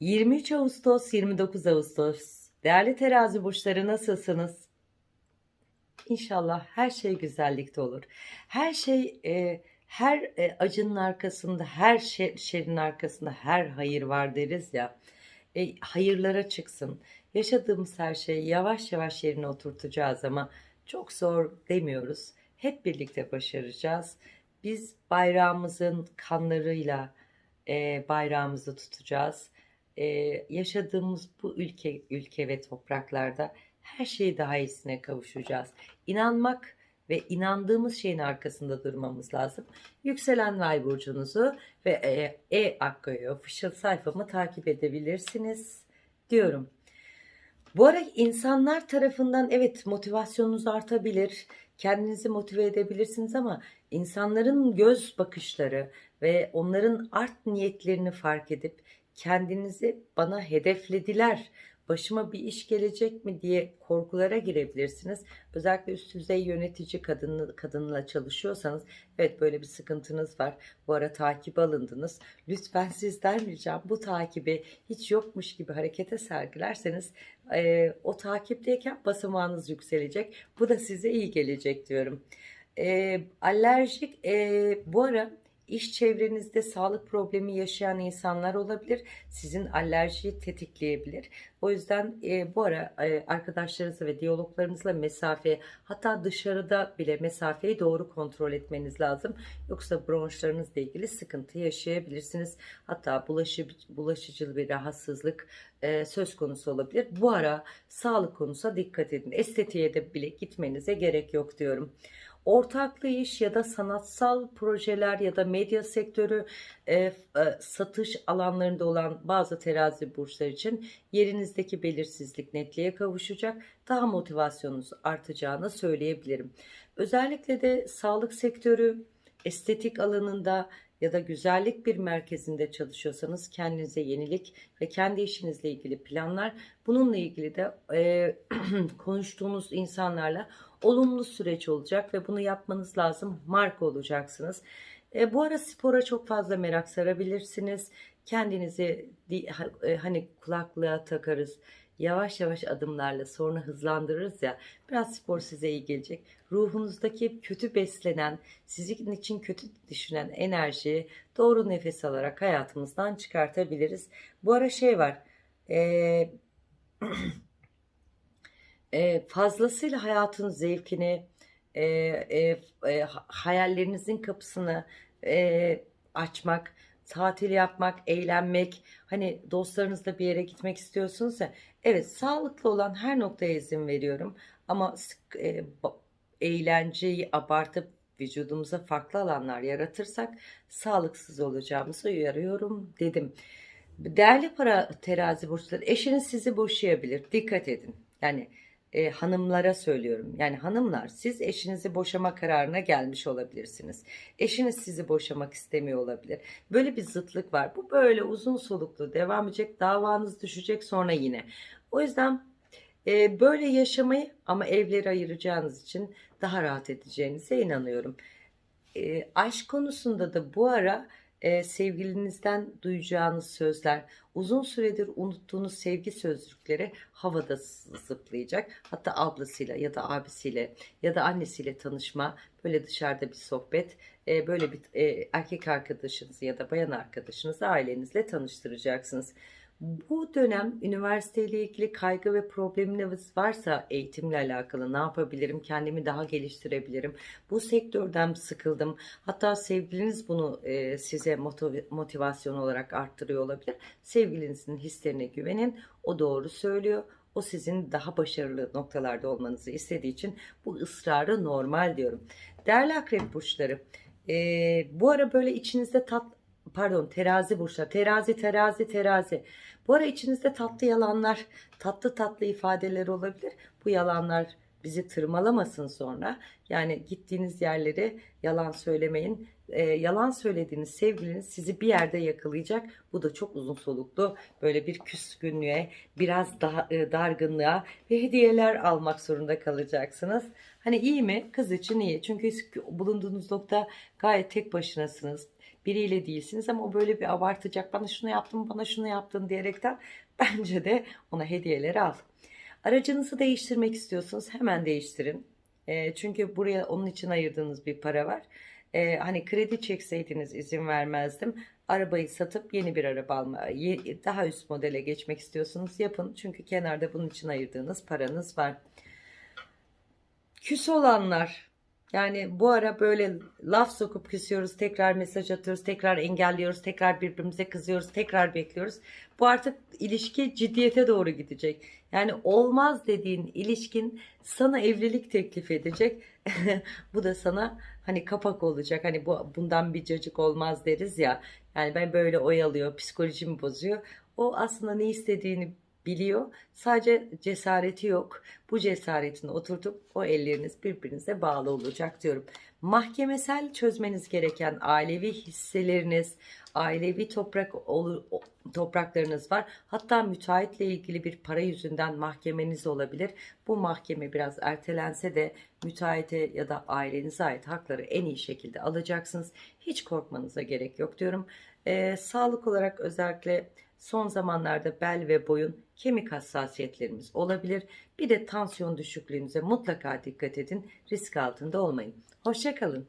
23 Ağustos 29 Ağustos değerli terazi burçları nasılsınız? İnşallah her şey güzellikte olur. Her şey e, her e, acının arkasında, her şer, şerin arkasında her hayır var deriz ya. E, hayırlara çıksın. Yaşadığımız her şeyi yavaş yavaş yerine oturtacağız ama çok zor demiyoruz. Hep birlikte başaracağız. Biz bayrağımızın kanlarıyla e, bayrağımızı tutacağız. E, yaşadığımız bu ülke ülke ve topraklarda her şeyi daha iyisine kavuşacağız. İnanmak ve inandığımız şeyin arkasında durmamız lazım. Yükselen Vay burcunuzu ve e, e official sayfamı takip edebilirsiniz diyorum. Bu ara insanlar tarafından evet motivasyonunuz artabilir, kendinizi motive edebilirsiniz ama insanların göz bakışları ve onların art niyetlerini fark edip kendinizi bana hedeflediler, başıma bir iş gelecek mi diye korkulara girebilirsiniz. Özellikle üst düzey yönetici kadın, kadınla çalışıyorsanız evet böyle bir sıkıntınız var. Bu ara takip alındınız. Lütfen sizden ricam bu takibi hiç yokmuş gibi harekete sergilerseniz e, o takipteyken basamağınız yükselecek. Bu da size iyi gelecek diyorum. E, alerjik e, bu ara iş çevrenizde sağlık problemi yaşayan insanlar olabilir. Sizin alerjiyi tetikleyebilir. O yüzden e, bu ara e, arkadaşlarınızla ve diyaloglarınızla mesafe hatta dışarıda bile mesafeyi doğru kontrol etmeniz lazım. Yoksa bronşlarınızla ilgili sıkıntı yaşayabilirsiniz. Hatta bulaşı, bulaşıcı bir rahatsızlık e, söz konusu olabilir. Bu ara sağlık konusuna dikkat edin. Estetiğe de bile gitmenize gerek yok diyorum ortaklı iş ya da sanatsal projeler ya da medya sektörü e, e, satış alanlarında olan bazı terazi burçlar için yerinizdeki belirsizlik netliğe kavuşacak. Daha motivasyonunuz artacağını söyleyebilirim. Özellikle de sağlık sektörü, estetik alanında ya da güzellik bir merkezinde çalışıyorsanız kendinize yenilik ve kendi işinizle ilgili planlar bununla ilgili de e, konuştuğunuz insanlarla olumlu süreç olacak ve bunu yapmanız lazım. Marka olacaksınız. E, bu ara spora çok fazla merak sarabilirsiniz. Kendinizi e, hani kulaklığa takarız. Yavaş yavaş adımlarla sonra hızlandırırız ya. Biraz spor size iyi gelecek. Ruhunuzdaki kötü beslenen, sizin için kötü düşünen enerjiyi doğru nefes alarak hayatımızdan çıkartabiliriz. Bu ara şey var. Eee e, fazlasıyla hayatın zevkini, e, e, e, hayallerinizin kapısını e, açmak, tatil yapmak, eğlenmek, hani dostlarınızla bir yere gitmek istiyorsunuz ya, evet sağlıklı olan her noktaya izin veriyorum ama e, eğlenceyi abartıp vücudumuza farklı alanlar yaratırsak sağlıksız olacağımızı uyarıyorum dedim. Değerli para terazi burçları eşiniz sizi boşayabilir. Dikkat edin. Yani e, hanımlara söylüyorum. Yani hanımlar siz eşinizi boşama kararına gelmiş olabilirsiniz. Eşiniz sizi boşamak istemiyor olabilir. Böyle bir zıtlık var. Bu böyle uzun soluklu devam edecek. Davanız düşecek sonra yine. O yüzden e, böyle yaşamayı ama evleri ayıracağınız için daha rahat edeceğinize inanıyorum. E, aşk konusunda da bu ara e, sevgilinizden duyacağınız sözler, uzun süredir unuttuğunuz sevgi sözcükleri havada zıplayacak. Hatta ablasıyla ya da abisiyle ya da annesiyle tanışma, böyle dışarıda bir sohbet, e, böyle bir e, erkek arkadaşınızı ya da bayan arkadaşınızı ailenizle tanıştıracaksınız. Bu dönem üniversiteyle ilgili kaygı ve probleminiz varsa eğitimle alakalı ne yapabilirim, kendimi daha geliştirebilirim, bu sektörden sıkıldım, hatta sevgiliniz bunu e, size motivasyon olarak arttırıyor olabilir. Sevgilinizin hislerine güvenin, o doğru söylüyor, o sizin daha başarılı noktalarda olmanızı istediği için bu ısrarı normal diyorum. Değerli akrep burçları, e, bu ara böyle içinizde tat, pardon terazi burçlar, terazi, terazi, terazi. Bu ara içinizde tatlı yalanlar, tatlı tatlı ifadeler olabilir. Bu yalanlar bizi tırmalamasın sonra. Yani gittiğiniz yerleri yalan söylemeyin. E, yalan söylediğiniz sevgiliniz sizi bir yerde yakalayacak. Bu da çok uzun soluklu böyle bir küskünlüğe, biraz daha e, dargınlığa ve hediyeler almak zorunda kalacaksınız. Hani iyi mi? Kız için iyi. Çünkü bulunduğunuz nokta gayet tek başınasınız biriyle değilsiniz ama o böyle bir abartacak. Bana şunu yaptın, bana şunu yaptın diyerekten bence de ona hediyeleri al. Aracınızı değiştirmek istiyorsunuz hemen değiştirin. E, çünkü buraya onun için ayırdığınız bir para var. E, hani kredi çekseydiniz izin vermezdim. Arabayı satıp yeni bir araba alma, daha üst modele geçmek istiyorsunuz yapın. Çünkü kenarda bunun için ayırdığınız paranız var. Küs olanlar yani bu ara böyle laf sokup küsüyoruz, tekrar mesaj atıyoruz, tekrar engelliyoruz, tekrar birbirimize kızıyoruz, tekrar bekliyoruz. Bu artık ilişki ciddiyete doğru gidecek. Yani olmaz dediğin ilişkin sana evlilik teklif edecek. bu da sana hani kapak olacak. Hani bu bundan bir cacık olmaz deriz ya. Yani ben böyle oyalıyor, psikolojimi bozuyor. O aslında ne istediğini biliyor. Sadece cesareti yok. Bu cesaretini oturtup o elleriniz birbirinize bağlı olacak diyorum. Mahkemesel çözmeniz gereken ailevi hisseleriniz, ailevi toprak topraklarınız var. Hatta müteahhitle ilgili bir para yüzünden mahkemeniz olabilir. Bu mahkeme biraz ertelense de müteahhite ya da ailenize ait hakları en iyi şekilde alacaksınız. Hiç korkmanıza gerek yok diyorum. Ee, sağlık olarak özellikle son zamanlarda bel ve boyun kemik hassasiyetlerimiz olabilir. Bir de tansiyon düşüklüğünüze mutlaka dikkat edin. Risk altında olmayın. Hoşçakalın.